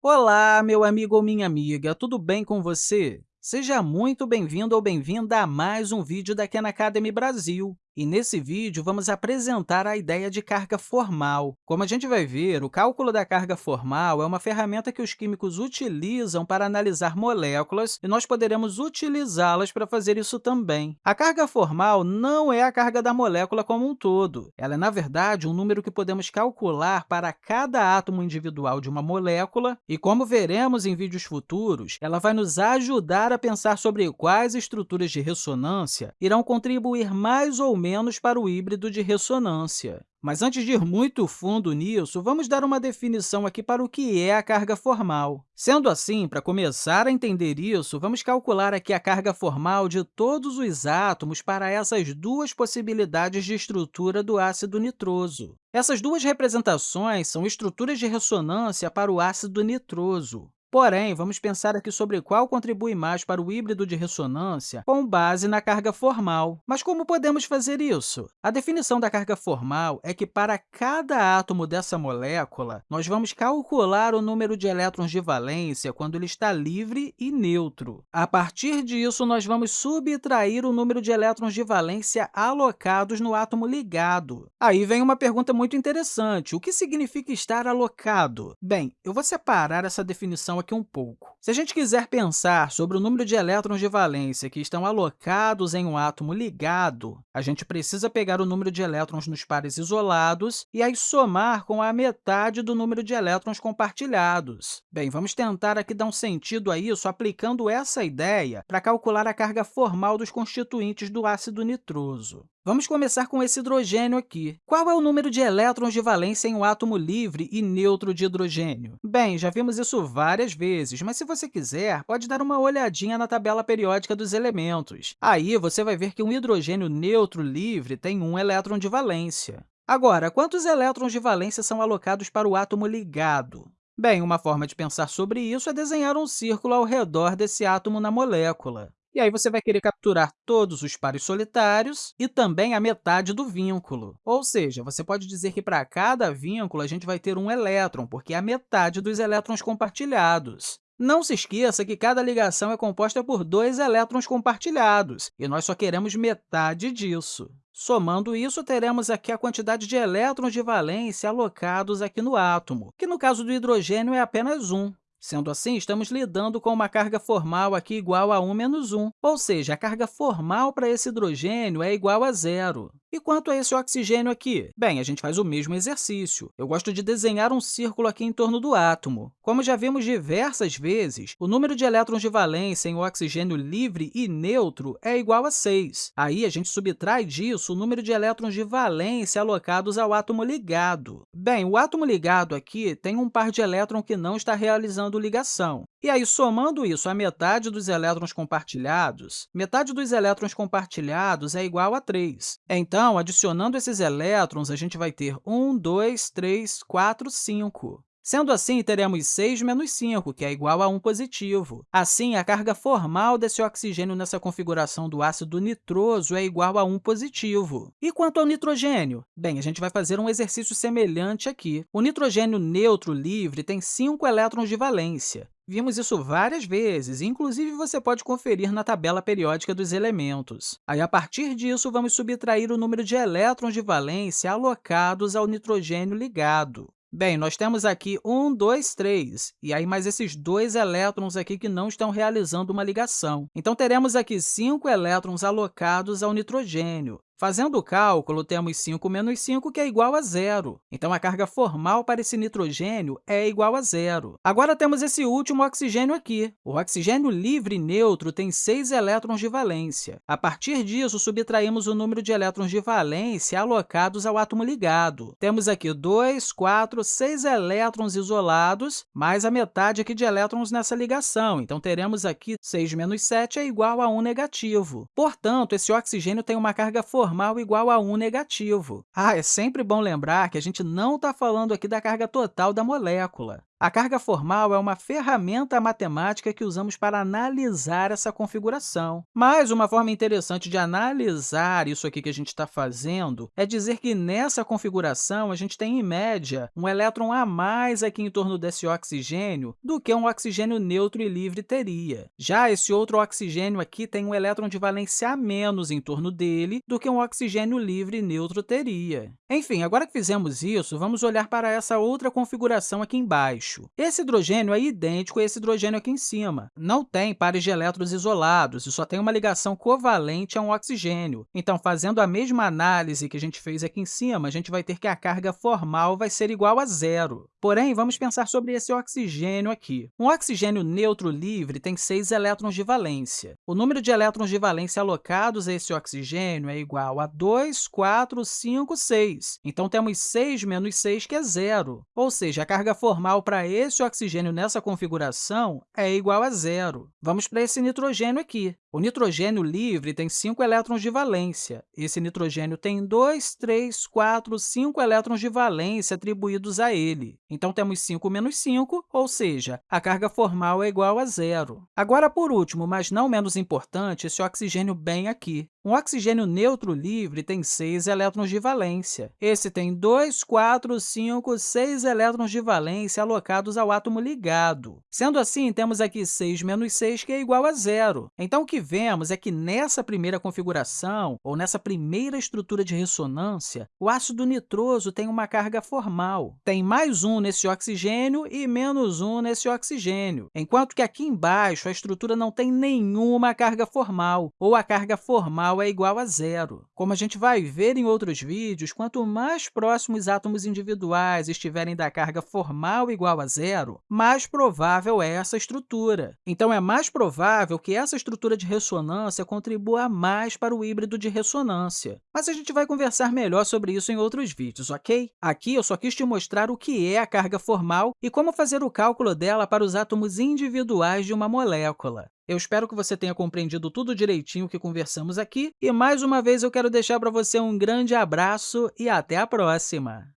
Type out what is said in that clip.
Olá, meu amigo ou minha amiga, tudo bem com você? Seja muito bem-vindo ou bem-vinda a mais um vídeo da Khan Academy Brasil. E nesse vídeo, vamos apresentar a ideia de carga formal. Como a gente vai ver, o cálculo da carga formal é uma ferramenta que os químicos utilizam para analisar moléculas, e nós poderemos utilizá-las para fazer isso também. A carga formal não é a carga da molécula como um todo. Ela é, na verdade, um número que podemos calcular para cada átomo individual de uma molécula, e, como veremos em vídeos futuros, ela vai nos ajudar a pensar sobre quais estruturas de ressonância irão contribuir mais ou menos menos para o híbrido de ressonância. Mas antes de ir muito fundo nisso, vamos dar uma definição aqui para o que é a carga formal. Sendo assim, para começar a entender isso, vamos calcular aqui a carga formal de todos os átomos para essas duas possibilidades de estrutura do ácido nitroso. Essas duas representações são estruturas de ressonância para o ácido nitroso. Porém, vamos pensar aqui sobre qual contribui mais para o híbrido de ressonância com base na carga formal. Mas como podemos fazer isso? A definição da carga formal é que, para cada átomo dessa molécula, nós vamos calcular o número de elétrons de valência quando ele está livre e neutro. A partir disso, nós vamos subtrair o número de elétrons de valência alocados no átomo ligado. Aí vem uma pergunta muito interessante. O que significa estar alocado? Bem, eu vou separar essa definição aqui um pouco. Se a gente quiser pensar sobre o número de elétrons de valência que estão alocados em um átomo ligado, a gente precisa pegar o número de elétrons nos pares isolados e aí somar com a metade do número de elétrons compartilhados. Bem, vamos tentar aqui dar um sentido a isso aplicando essa ideia para calcular a carga formal dos constituintes do ácido nitroso. Vamos começar com esse hidrogênio aqui. Qual é o número de elétrons de valência em um átomo livre e neutro de hidrogênio? Bem, já vimos isso várias vezes, mas se você quiser, pode dar uma olhadinha na tabela periódica dos elementos. Aí você vai ver que um hidrogênio neutro livre tem um elétron de valência. Agora, quantos elétrons de valência são alocados para o átomo ligado? Bem, uma forma de pensar sobre isso é desenhar um círculo ao redor desse átomo na molécula. E aí você vai querer capturar todos os pares solitários e também a metade do vínculo. Ou seja, você pode dizer que para cada vínculo a gente vai ter um elétron, porque é a metade dos elétrons compartilhados. Não se esqueça que cada ligação é composta por dois elétrons compartilhados, e nós só queremos metade disso. Somando isso, teremos aqui a quantidade de elétrons de valência alocados aqui no átomo, que no caso do hidrogênio é apenas 1. Sendo assim, estamos lidando com uma carga formal aqui igual a 1 menos 1, ou seja, a carga formal para esse hidrogênio é igual a zero. E quanto a esse oxigênio aqui? Bem, a gente faz o mesmo exercício. Eu gosto de desenhar um círculo aqui em torno do átomo. Como já vimos diversas vezes, o número de elétrons de valência em oxigênio livre e neutro é igual a 6. Aí, a gente subtrai disso o número de elétrons de valência alocados ao átomo ligado. Bem, o átomo ligado aqui tem um par de elétrons que não está realizando ligação. E aí, somando isso à metade dos elétrons compartilhados, metade dos elétrons compartilhados é igual a 3. Então, adicionando esses elétrons, a gente vai ter 1, 2, 3, 4, 5. Sendo assim, teremos 6 menos 5, que é igual a 1 positivo. Assim, a carga formal desse oxigênio nessa configuração do ácido nitroso é igual a 1 positivo. E quanto ao nitrogênio? Bem, a gente vai fazer um exercício semelhante aqui. O nitrogênio neutro livre tem 5 elétrons de valência. Vimos isso várias vezes, inclusive você pode conferir na tabela periódica dos elementos. Aí, a partir disso, vamos subtrair o número de elétrons de valência alocados ao nitrogênio ligado. Bem, nós temos aqui 1, 2, 3, e aí mais esses dois elétrons aqui que não estão realizando uma ligação. Então, teremos aqui 5 elétrons alocados ao nitrogênio. Fazendo o cálculo, temos 5 menos 5, que é igual a zero. Então, a carga formal para esse nitrogênio é igual a zero. Agora, temos esse último oxigênio aqui. O oxigênio livre neutro tem 6 elétrons de valência. A partir disso, subtraímos o número de elétrons de valência alocados ao átomo ligado. Temos aqui 2, 4, 6 elétrons isolados, mais a metade aqui de elétrons nessa ligação. Então, teremos aqui 6 menos 7 é igual a 1 negativo. Portanto, esse oxigênio tem uma carga formal normal igual a 1 negativo. Ah, é sempre bom lembrar que a gente não está falando aqui da carga total da molécula. A carga formal é uma ferramenta matemática que usamos para analisar essa configuração. Mas uma forma interessante de analisar isso aqui que a gente está fazendo é dizer que nessa configuração a gente tem, em média, um elétron a mais aqui em torno desse oxigênio do que um oxigênio neutro e livre teria. Já esse outro oxigênio aqui tem um elétron de valência a menos em torno dele do que um oxigênio livre e neutro teria. Enfim, agora que fizemos isso, vamos olhar para essa outra configuração aqui embaixo baixo. Esse hidrogênio é idêntico a esse hidrogênio aqui em cima. Não tem pares de elétrons isolados e só tem uma ligação covalente a um oxigênio. Então, fazendo a mesma análise que a gente fez aqui em cima, a gente vai ter que a carga formal vai ser igual a zero. Porém, vamos pensar sobre esse oxigênio aqui. Um oxigênio neutro livre tem 6 elétrons de valência. O número de elétrons de valência alocados a esse oxigênio é igual a 2, 4, 5, 6. Então, temos 6 menos 6, que é zero. Ou seja, a carga formal para esse oxigênio nessa configuração é igual a zero. Vamos para esse nitrogênio aqui. O nitrogênio livre tem 5 elétrons de valência. Esse nitrogênio tem 2, 3, 4, 5 elétrons de valência atribuídos a ele. Então, temos 5 menos 5, ou seja, a carga formal é igual a zero. Agora, por último, mas não menos importante, esse oxigênio bem aqui. Um oxigênio neutro livre tem 6 elétrons de valência. Esse tem 2, 4, 5, 6 elétrons de valência alocados ao átomo ligado. Sendo assim, temos aqui 6 menos 6, que é igual a zero. Então, o que vemos é que nessa primeira configuração, ou nessa primeira estrutura de ressonância, o ácido nitroso tem uma carga formal. Tem mais um nesse oxigênio e menos um nesse oxigênio, enquanto que aqui embaixo a estrutura não tem nenhuma carga formal, ou a carga formal é igual a zero. Como a gente vai ver em outros vídeos, quanto mais próximos átomos individuais estiverem da carga formal igual a zero, mais provável é essa estrutura. Então, é mais provável que essa estrutura de ressonância contribua mais para o híbrido de ressonância. Mas a gente vai conversar melhor sobre isso em outros vídeos, ok? Aqui eu só quis te mostrar o que é a carga formal e como fazer o cálculo dela para os átomos individuais de uma molécula. Eu espero que você tenha compreendido tudo direitinho que conversamos aqui e, mais uma vez, eu quero deixar para você um grande abraço e até a próxima!